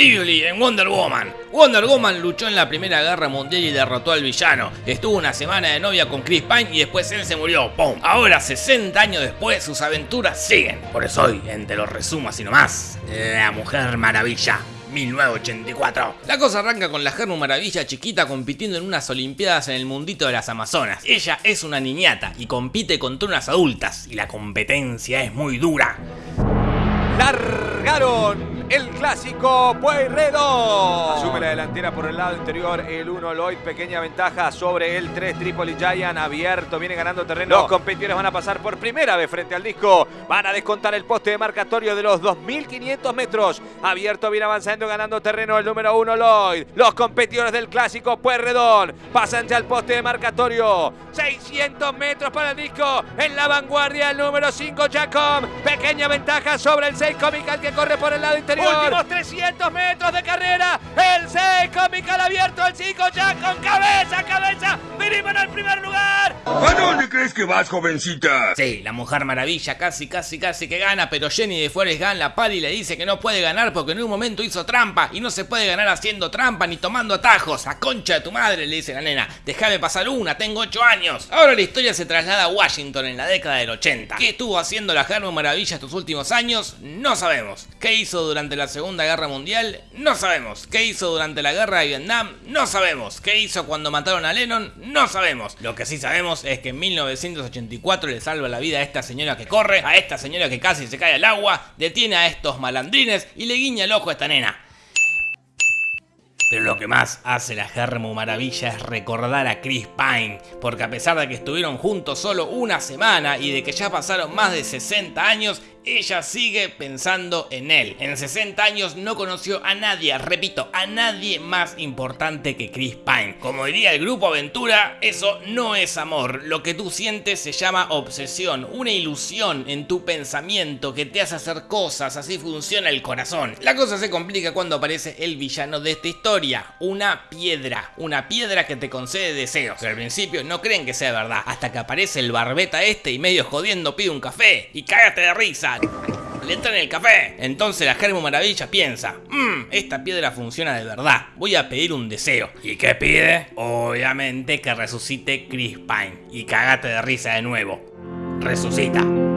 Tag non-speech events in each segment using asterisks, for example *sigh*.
En Wonder Woman. Wonder Woman luchó en la Primera Guerra Mundial y derrotó al villano. Estuvo una semana de novia con Chris Pine y después él se murió. ¡Pum! Ahora, 60 años después, sus aventuras siguen. Por eso hoy, en Te lo resumo así nomás, La Mujer Maravilla. 1984. La cosa arranca con la Germu Maravilla chiquita compitiendo en unas olimpiadas en el mundito de las Amazonas. Ella es una niñata y compite contra unas adultas y la competencia es muy dura. Largaron el clásico Pueyrredón. Asume la delantera por el lado interior el 1 Lloyd, pequeña ventaja sobre el 3 Tripoli Giant, abierto, viene ganando terreno. Los competidores van a pasar por primera vez frente al disco, van a descontar el poste de marcatorio de los 2500 metros. Abierto, viene avanzando, ganando terreno el número 1 Lloyd. Los competidores del clásico Pueyrredón pasan ya al poste de marcatorio. 600 metros para el disco, en la vanguardia el número 5 Jacob. Pequeña ventaja sobre el 6 Comical que corre por el lado interior. Últimos 300 metros de carrera. El 6 Comical abierto. El 5 ya con cabeza, cabeza. Venimos al primer lugar. ¿A dónde crees que vas, jovencita? Sí, la Mujer Maravilla casi, casi, casi que gana, pero Jenny de Forrest Gump la pali le dice que no puede ganar porque en un momento hizo trampa y no se puede ganar haciendo trampa ni tomando atajos. A concha de tu madre, le dice la nena. Déjame pasar una, tengo 8 años. Ahora la historia se traslada a Washington en la década del 80. ¿Qué estuvo haciendo la Mujer Maravilla estos últimos años? No sabemos. ¿Qué hizo durante la Segunda Guerra Mundial? No sabemos. ¿Qué hizo durante la Guerra de Vietnam? No sabemos. ¿Qué hizo cuando mataron a Lennon? No sabemos. Lo que sí sabemos es que en 1984 le salva la vida a esta señora que corre, a esta señora que casi se cae al agua, detiene a estos malandrines y le guiña el ojo a esta nena. Pero lo que más hace la Germu Maravilla es recordar a Chris Pine, porque a pesar de que estuvieron juntos solo una semana y de que ya pasaron más de 60 años, ella sigue pensando en él. En 60 años no conoció a nadie, repito, a nadie más importante que Chris Pine. Como diría el grupo Aventura, eso no es amor. Lo que tú sientes se llama obsesión, una ilusión en tu pensamiento que te hace hacer cosas, así funciona el corazón. La cosa se complica cuando aparece el villano de esta historia, una piedra, una piedra que te concede deseos. Pero al principio no creen que sea verdad, hasta que aparece el barbeta este y medio jodiendo pide un café y cágate de risa. Le entra en el café. Entonces la Germo Maravilla piensa, mmm, esta piedra funciona de verdad, voy a pedir un deseo. ¿Y qué pide? Obviamente que resucite Chris Pine. Y cagate de risa de nuevo. Resucita.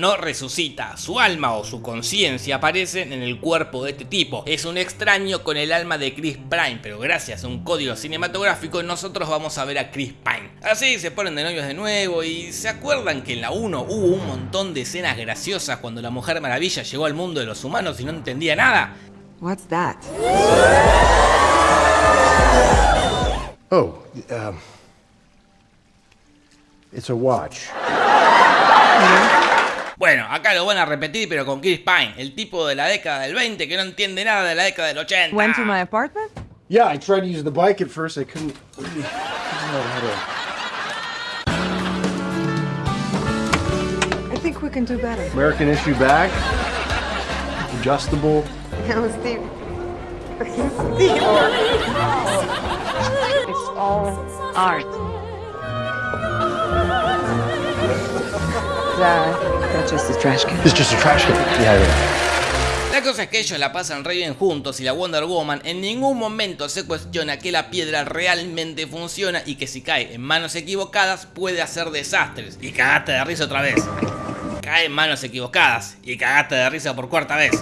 No resucita, su alma o su conciencia aparecen en el cuerpo de este tipo. Es un extraño con el alma de Chris Pine, pero gracias a un código cinematográfico nosotros vamos a ver a Chris Pine. Así se ponen de novios de nuevo y se acuerdan que en la 1 hubo un montón de escenas graciosas cuando la Mujer Maravilla llegó al mundo de los humanos y no entendía nada. What's that? Oh, um, it's a watch. Bueno, acá lo van a repetir, pero con Chris Pine, el tipo de la década del 20 que no entiende nada de la década del 80. Went to my apartment? Yeah, I tried to use the bike at first. I couldn't. I think we can do better. American issue bag, adjustable. No, Steve. Steve. It's all art. *laughs* That's just a trash can. It's just a trash can. Yeah, yeah. La cosa es que ellos la pasan re bien juntos y la Wonder Woman en ningún momento se cuestiona que la piedra realmente funciona y que si cae en manos equivocadas puede hacer desastres. Y cagaste de risa otra vez. Cae en manos equivocadas y cagaste de risa por cuarta vez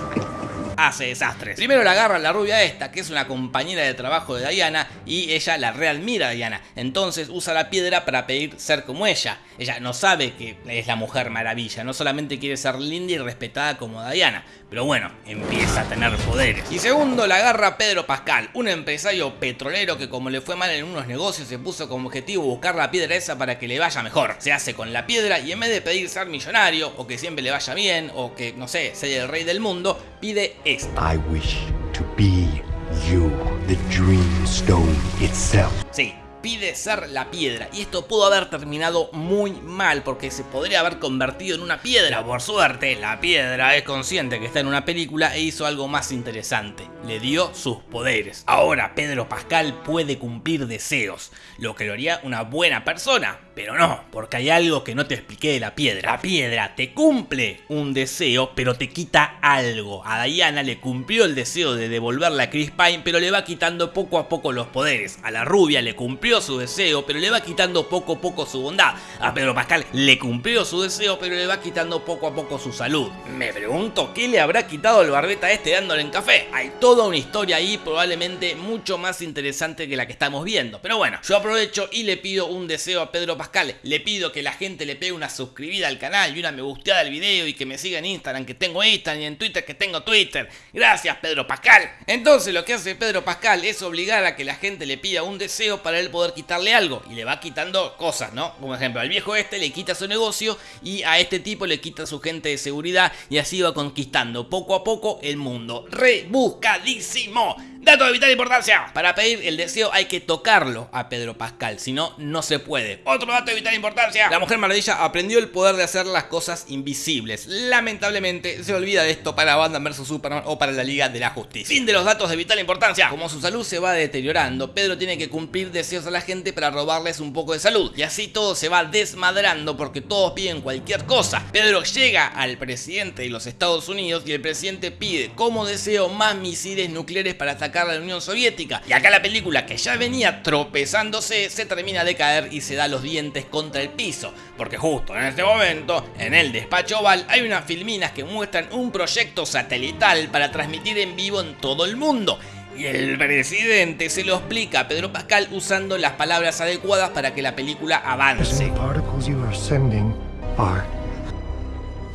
hace desastres. Primero la agarra la rubia esta, que es una compañera de trabajo de Diana, y ella la realmira a Diana. Entonces usa la piedra para pedir ser como ella. Ella no sabe que es la mujer maravilla, no solamente quiere ser linda y respetada como Diana, pero bueno, empieza a tener poderes. Y segundo, la agarra Pedro Pascal, un empresario petrolero que como le fue mal en unos negocios se puso como objetivo buscar la piedra esa para que le vaya mejor. Se hace con la piedra y en vez de pedir ser millonario, o que siempre le vaya bien, o que, no sé, sea el rey del mundo, pide I wish to be you, the Dreamstone itself. Sí, pide ser la piedra y esto pudo haber terminado muy mal porque se podría haber convertido en una piedra. Por suerte, la piedra es consciente que está en una película e hizo algo más interesante. Le dio sus poderes. Ahora Pedro Pascal puede cumplir deseos, lo que lo haría una buena persona. Pero no, porque hay algo que no te expliqué de la piedra. La piedra te cumple un deseo, pero te quita algo. A Diana le cumplió el deseo de devolverle a Chris Pine, pero le va quitando poco a poco los poderes. A la rubia le cumplió su deseo, pero le va quitando poco a poco su bondad. A Pedro Pascal le cumplió su deseo, pero le va quitando poco a poco su salud. Me pregunto qué le habrá quitado el barbeta este dándole en café. Hay toda una historia ahí probablemente mucho más interesante que la que estamos viendo. Pero bueno, yo aprovecho y le pido un deseo a Pedro Pascal le pido que la gente le pegue una suscribida al canal y una me gusteada al video y que me siga en Instagram, que tengo Instagram y en Twitter, que tengo Twitter. Gracias, Pedro Pascal. Entonces lo que hace Pedro Pascal es obligar a que la gente le pida un deseo para él poder quitarle algo. Y le va quitando cosas, ¿no? Como ejemplo, al viejo este le quita su negocio y a este tipo le quita su gente de seguridad y así va conquistando poco a poco el mundo. Rebuscadísimo. Dato de vital importancia. Para pedir el deseo hay que tocarlo a Pedro Pascal, si no, no se puede. Otro dato de vital importancia. La Mujer Maravilla aprendió el poder de hacer las cosas invisibles. Lamentablemente se olvida de esto para Batman vs Superman o para la Liga de la Justicia. Fin de los datos de vital importancia. Como su salud se va deteriorando, Pedro tiene que cumplir deseos a la gente para robarles un poco de salud. Y así todo se va desmadrando porque todos piden cualquier cosa. Pedro llega al presidente de los Estados Unidos y el presidente pide como deseo más misiles nucleares para atacar la Unión Soviética. Y acá la película que ya venía tropezándose se termina de caer y se da los dientes contra el piso. Porque justo en este momento, en el despacho oval, hay unas filminas que muestran un proyecto satelital para transmitir en vivo en todo el mundo. Y el presidente se lo explica a Pedro Pascal usando las palabras adecuadas para que la película avance.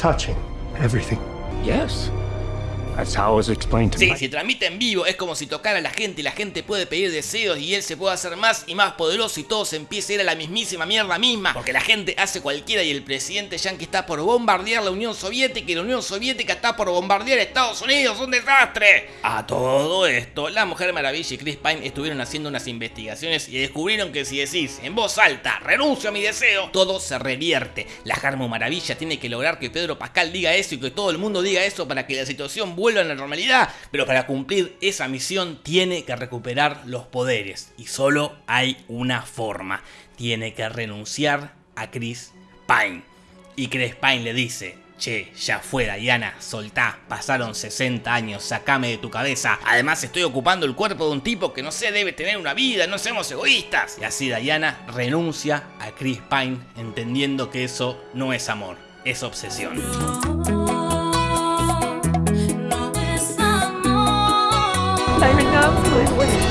touching everything. Yes. Sí, si transmite en vivo es como si tocara a la gente y la gente puede pedir deseos y él se puede hacer más y más poderoso y todo se empieza a ir a la mismísima mierda misma. Porque la gente hace cualquiera y el presidente yankee está por bombardear la Unión Soviética y la Unión Soviética está por bombardear Estados Unidos. ¡Un desastre! A todo esto, la Mujer Maravilla y Chris Pine estuvieron haciendo unas investigaciones y descubrieron que si decís en voz alta, renuncio a mi deseo, todo se revierte. La Jarmo Maravilla tiene que lograr que Pedro Pascal diga eso y que todo el mundo diga eso para que la situación vuelva a la normalidad, pero para cumplir esa misión tiene que recuperar los poderes y solo hay una forma, tiene que renunciar a Chris Pine. Y Chris Pine le dice, Che, ya fue Diana, soltá, pasaron 60 años, sacame de tu cabeza. Además estoy ocupando el cuerpo de un tipo que no sé, debe tener una vida, no seamos egoístas. Y así Diana renuncia a Chris Pine, entendiendo que eso no es amor, es obsesión. Lo que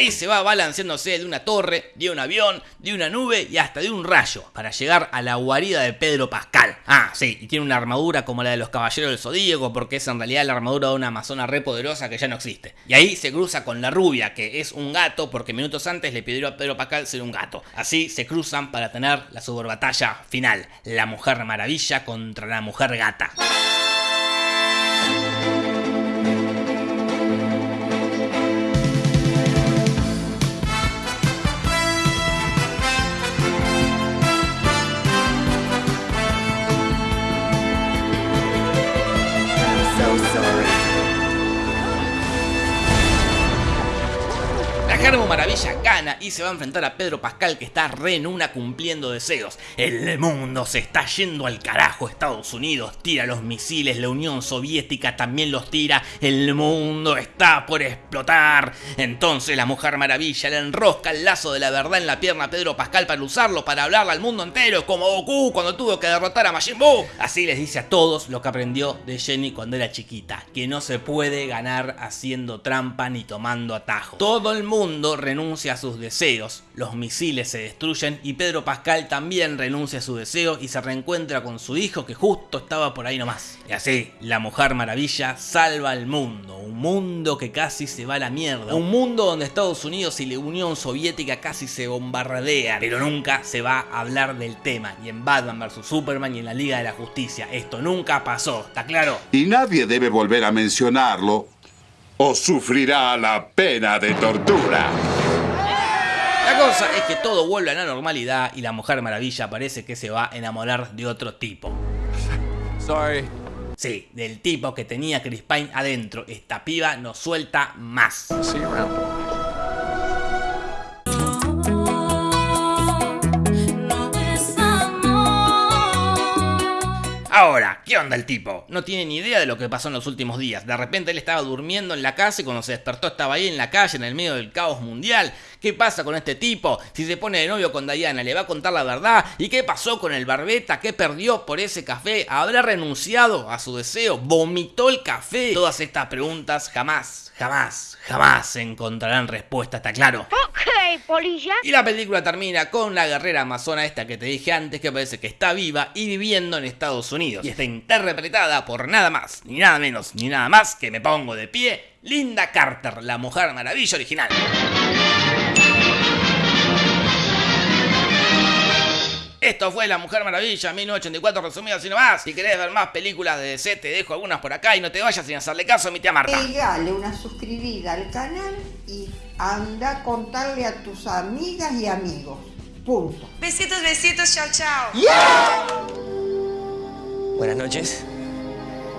ahí se va balanceándose de una torre, de un avión, de una nube y hasta de un rayo para llegar a la guarida de Pedro Pascal. Ah, sí, y tiene una armadura como la de los caballeros del Zodíaco porque es en realidad la armadura de una amazona re poderosa que ya no existe. Y ahí se cruza con la rubia, que es un gato porque minutos antes le pidió a Pedro Pascal ser un gato. Así se cruzan para tener la super batalla final, la mujer maravilla contra la mujer gata. Maravilla gana y se va a enfrentar a Pedro Pascal que está re en una cumpliendo deseos. El mundo se está yendo al carajo, Estados Unidos tira los misiles, la Unión Soviética también los tira, el mundo está por explotar. Entonces la Mujer Maravilla le enrosca el lazo de la verdad en la pierna a Pedro Pascal para usarlo para hablarle al mundo entero, como Goku cuando tuvo que derrotar a Majin Buu. Así les dice a todos lo que aprendió de Jenny cuando era chiquita, que no se puede ganar haciendo trampa ni tomando atajo. Todo el mundo renuncia a sus deseos, los misiles se destruyen y Pedro Pascal también renuncia a su deseo y se reencuentra con su hijo que justo estaba por ahí nomás. Y así, la Mujer Maravilla salva al mundo, un mundo que casi se va a la mierda, un mundo donde Estados Unidos y la Unión Soviética casi se bombardean, pero nunca se va a hablar del tema, ni en Batman vs Superman ni en la Liga de la Justicia. Esto nunca pasó, ¿está claro? Y nadie debe volver a mencionarlo o sufrirá la pena de tortura. La cosa es que todo vuelve a la normalidad y la Mujer Maravilla parece que se va a enamorar de otro tipo. Sorry. Sí, del tipo que tenía Chris Pine adentro. Esta piba no suelta más. See you Ahora, ¿qué onda el tipo? No tiene ni idea de lo que pasó en los últimos días. De repente él estaba durmiendo en la casa y cuando se despertó estaba ahí en la calle, en el medio del caos mundial. ¿Qué pasa con este tipo? Si se pone de novio con Diana, ¿le va a contar la verdad? ¿Y qué pasó con el barbeta? ¿Qué perdió por ese café? ¿Habrá renunciado a su deseo? ¿Vomitó el café? Todas estas preguntas jamás, jamás, jamás encontrarán respuesta, ¿está claro? Ok, polilla. Y la película termina con la guerrera amazona esta que te dije antes que parece que está viva y viviendo en Estados Unidos. Y está interpretada por nada más, ni nada menos, ni nada más que me pongo de pie, Linda Carter, la Mujer Maravilla original. Esto fue La Mujer Maravilla 1984 resumido así nomás. Si querés ver más películas de DC te dejo algunas por acá y no te vayas sin hacerle caso a mi tía Marta. Pegale una suscribida al canal y anda a contarle a tus amigas y amigos. Punto. Besitos, besitos, chao, chao. Buenas noches.